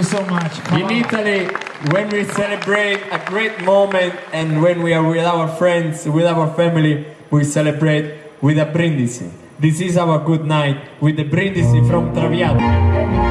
you so much. Come In on. Italy, when we celebrate a great moment and when we are with our friends, with our family, we celebrate with a brindisi. This is our good night with the brindisi from Traviata.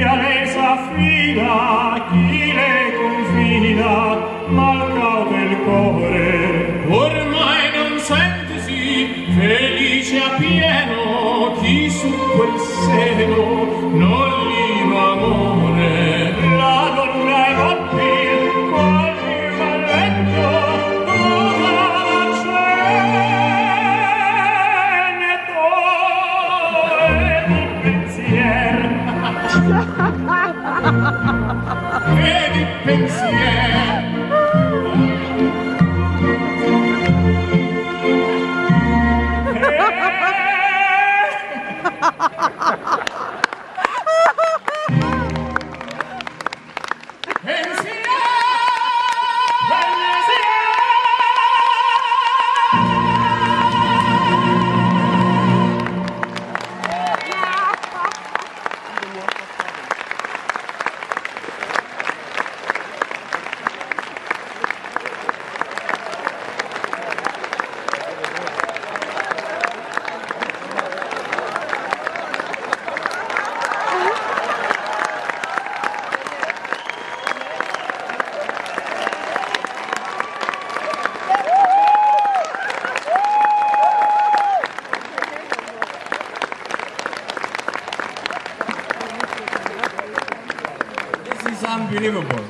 mia resa fida chi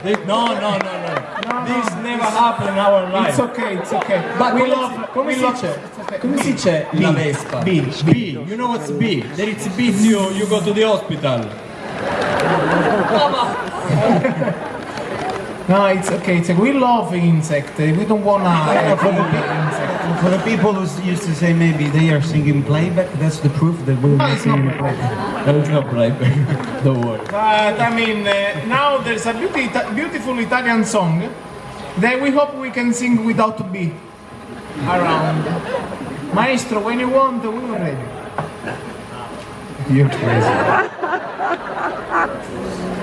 unbelievable. This- no, no, no, no. This never happened in our life. It's okay, it's okay. But we come love, si- we si love, dice? okay. Come si dice la Vespa? B, B. You know what's B? There it's beats you, you go to the hospital. No, it's okay. It's okay. We love insect. We don't wanna uh, for the insect. For the people who used to say maybe they are singing playback, that's the proof that we're No, not it's not singing playback. There is no playback. Don't worry. But I mean, uh, now there's a beauty, beautiful Italian song that we hope we can sing without B around. Maestro, when you want, we're ready. You're crazy.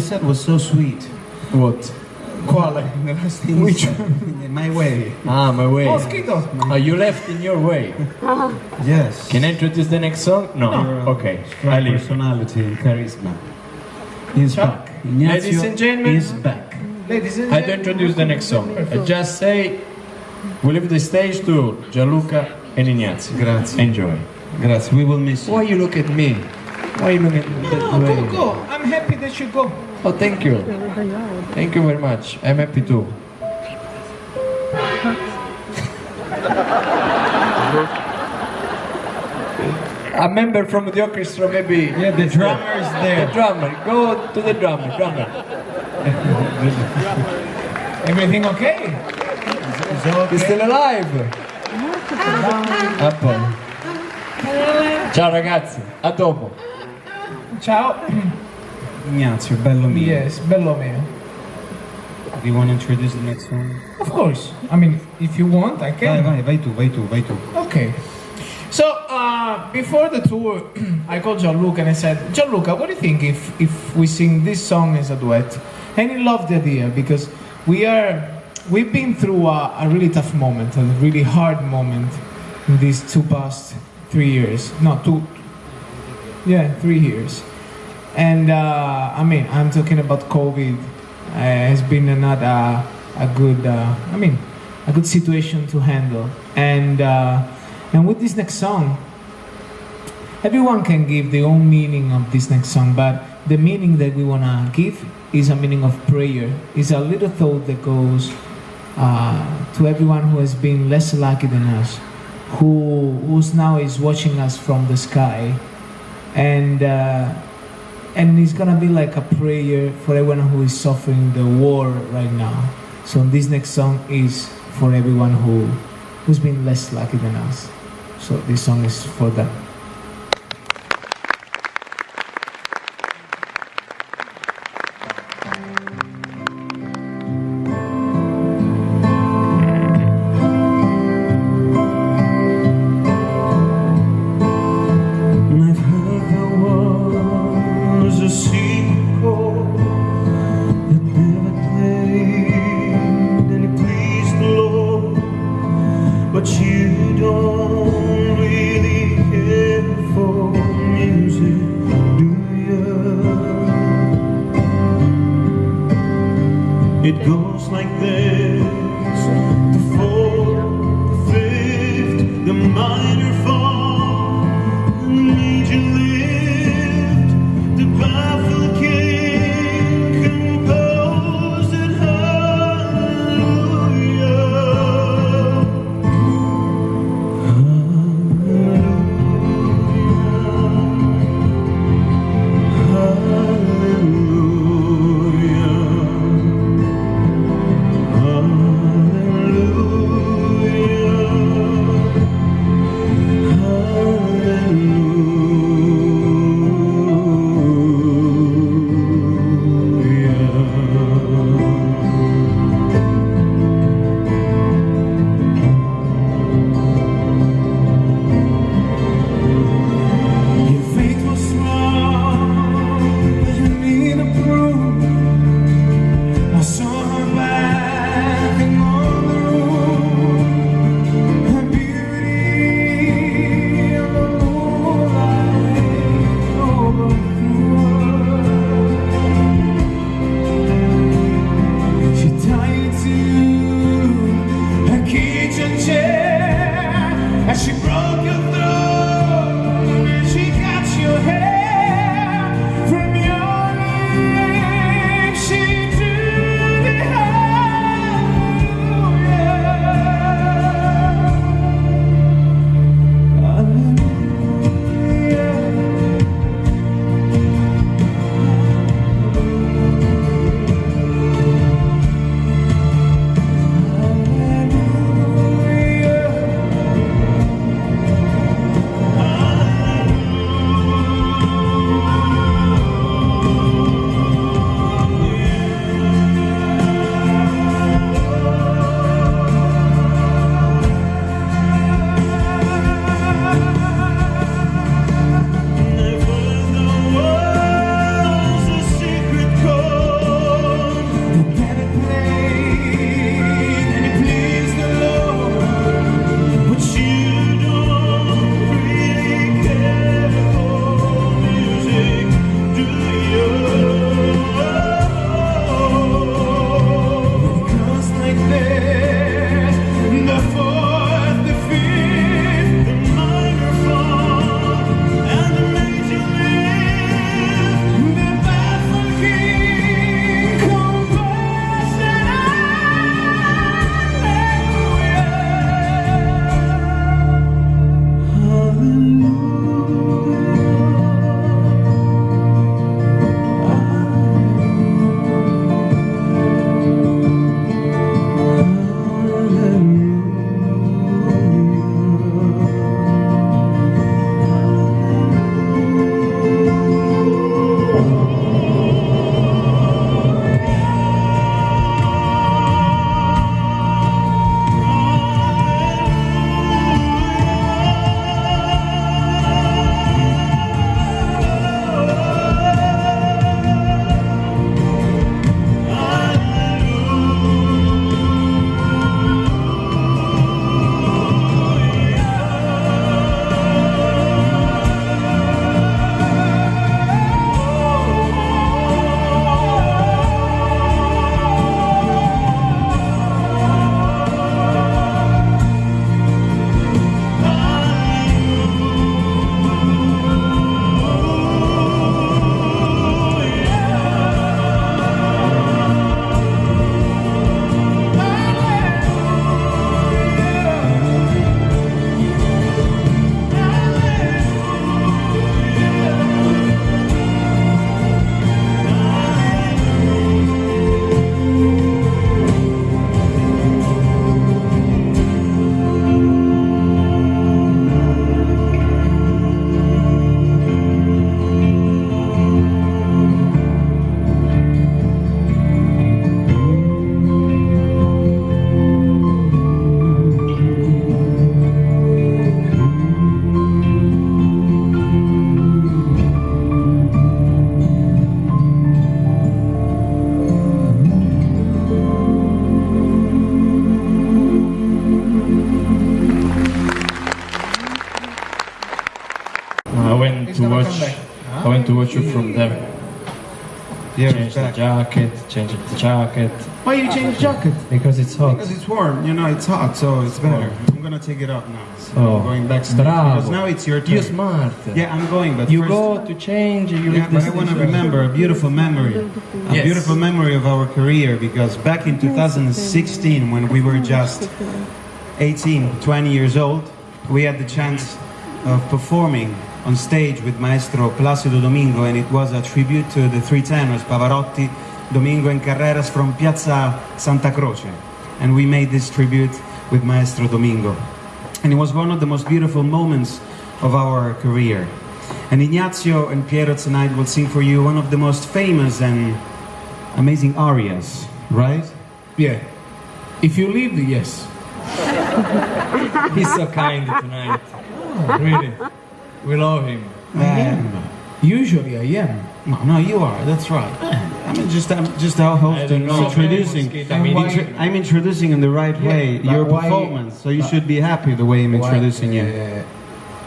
thing Ignazio said was so sweet. What? Quale? The last thing Which he My way. Ah, my way. Mosquito. Oh, you left in your way. Yes. Can I introduce the next song? No. Your, uh, Okay. strong I leave. personality and charisma. He's Ciao. back. Ignazio Ladies and gentlemen. is back. Ladies and gentlemen. I don't introduce the next song. I just say we leave the stage to Gianluca and Ignazio. Grazie. Enjoy. Grazie. We will miss you. Why you look at me? Why you look at me that Oh, way? go, go. I'm happy that you go. Oh, thank you. Thank you very much. I'm happy too. A member from the orchestra, maybe. Yeah, the drummer is there. The drummer. Go to the drummer. Drummer. Everything okay? He's still alive. A poi. Ciao ragazzi, a dopo. Ciao. Ignazio, bello mio. Yes, bello mio. Do you want to introduce the next song? Of course. I mean, if you want, I Vai, can. vai, vai tu, vai tu, vai tu. Okay. So uh, before the tour, I called Gianluca and I said, Gianluca, what do you think if if we sing this song as a duet? And he loved the idea because we are we've been through a, a really tough moment, a really hard moment in these two past three years. No, two. Yeah, three years. And uh, I mean, I'm talking about COVID. Uh, has been not a, a good, uh, I mean, a good situation to handle. And uh, and with this next song, everyone can give their own meaning of this next song, but the meaning that we wanna give is a meaning of prayer. It's a little thought that goes uh, to everyone who has been less lucky than us, who who's now is watching us from the sky, and uh, and it's gonna be like a prayer for everyone who is suffering the war right now. So this next song is for everyone who who's been less lucky than us. So this song is for them. Jacket, change the jacket Why you change jacket? because it's hot. Because it's warm, you know, it's hot, so it's oh. better. I'm gonna take it off now. So Oh, I'm going back bravo. because now it's your turn. You're smart. Yeah, I'm going, but You first, go to change. You Yeah, but I want to remember a beautiful memory, a Yes. beautiful memory of our career because back in 2016, when we were just 18, 20 years old, we had the chance of performing on stage with Maestro Placido Domingo, and it was a tribute to the three tenors Pavarotti, Domingo, and Carreras from Piazza Santa Croce. And we made this tribute with Maestro Domingo. And it was one of the most beautiful moments of our career. And Ignazio and Piero tonight will sing for you one of the most famous and amazing arias, right? Yeah. If you leave, yes. He's so kind tonight. Really, we love him. Um, Usually I am. no, no, you are. That's right. I'm just, I'm just our host I don't and know. introducing. I mean, Intro- I'm introducing in the right Yeah, way your why- performance, so you should be happy the way I'm introducing you. Uh,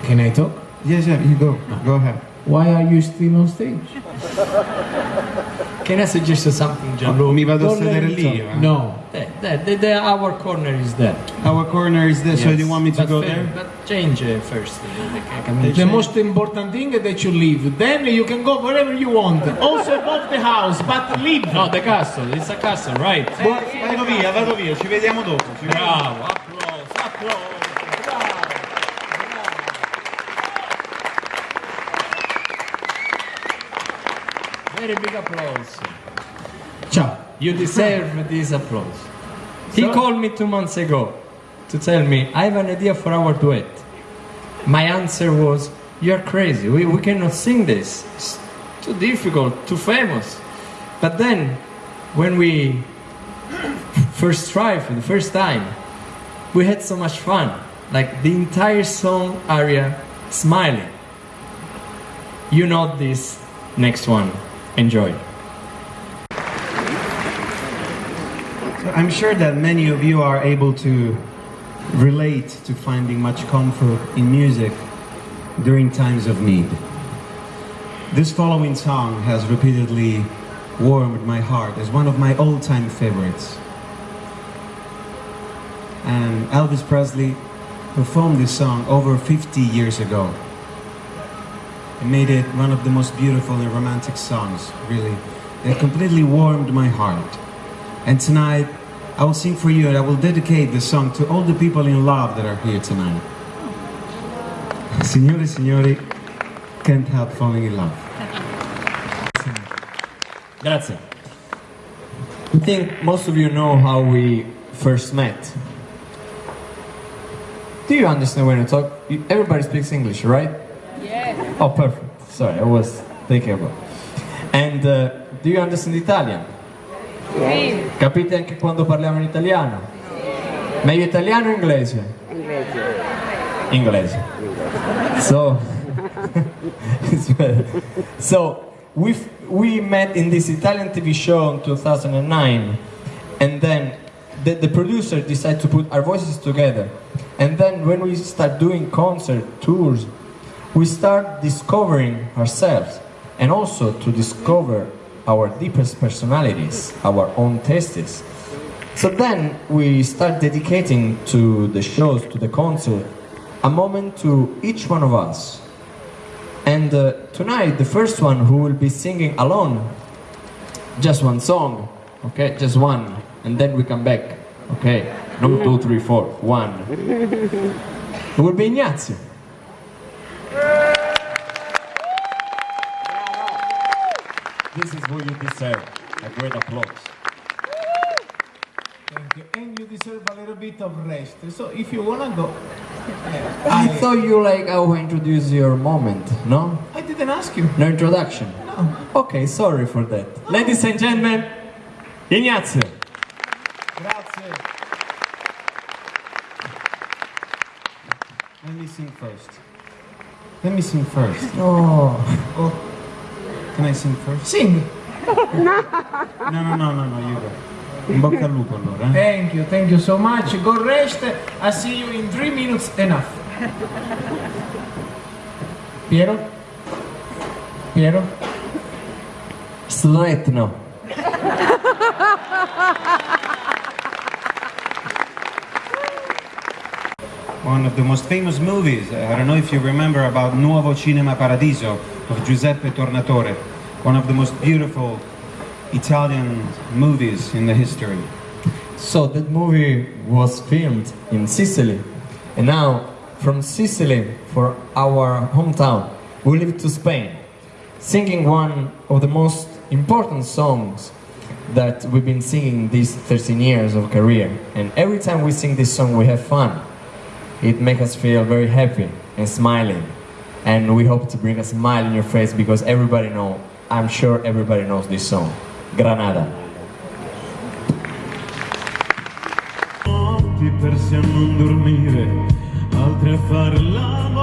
can I talk? Yes, yeah, you go. Go ahead. Why are you still on stage? Can I suggest something, Gianluca? Mi vado a Don't let sedere lì. eh? No. There, there, there, there, our corner is there. Our corner is there, so Yes. do you want me to But go fair- there? But change uh, first. can- The most important thing is that you leave. Then you can go wherever you want. Also above the house, but leave. No, the castle. It's a castle, right? Vado via, vado via, ci vediamo dopo. ci vediamo. Bravo, applause, applause. Applause. Ciao. You deserve this applause. He So- called me two months ago to tell me, I have an idea for our duet. My answer was, You're crazy. We, we cannot sing this. It's too difficult, too famous. But then, when we first tried for the first time, we had so much fun. Like the entire song area smiling. You know this next one. Enjoy. So I'm sure that many of you are able to relate to finding much comfort in music during times of need. This following song has repeatedly warmed my heart as one of my all-time favorites. And Elvis Presley performed this song over 50 years ago. Made it one of the most beautiful and romantic songs, really. It completely warmed my heart. And tonight, I will sing for you and I will dedicate this song to all the people in love that are here tonight. Signore signori, can't help falling in love. Grazie. I think most of you know how we first met. Do you understand when I talk? Everybody speaks English, right? Yes. Oh, perfect. Sorry, I was thinking about. And uh, do you understand Italian? Sì. Capite anche quando parliamo in italiano? Meglio italiano o inglese? Inglese. Inglese. So, so we we met in this Italian TV show in 2009, and then the, the producer decided to put our voices together. And then when we start doing concert tours, we start discovering ourselves, and also to discover our deepest personalities, our own tastes. So then we start dedicating to the shows, to the concert, a moment to each one of us. And uh, tonight, the first one who will be singing alone, just one song, okay, just one, and then we come back, okay, no two, three, four, one. It will be Ignazio. This is what you deserve, a great applause. Thank you. And you deserve a little bit of rest. So if you wanna go, I thought you like I I introduce your moment, no? I didn't ask you. No introduction? No. Okay, sorry for that. Ladies and gentlemen, Ignazio. Grazie. Let me sing first. Let me sing first. Oh, Oh, can I sing first? Sing. No, no, no, no, no, you go. In bocca al lupo allora. eh? Thank you, thank you so much. Go rest. I see you in three minutes. Enough. Piero? Piero? Sretno. One of the most famous movies, I don't know if you remember about Nuovo Cinema Paradiso of Giuseppe Tornatore. One of the most beautiful Italian movies in the history. So that movie was filmed in Sicily, and now from Sicily, for our hometown, we live to Spain, singing one of the most important songs that we've been singing these 13 years of career. And every time we sing this song, we have fun. It makes us feel very happy and smiling, and we hope to bring a smile in your face because everybody know. I'm sure everybody knows this song, Granada. persi a dormire, a fare l'amore.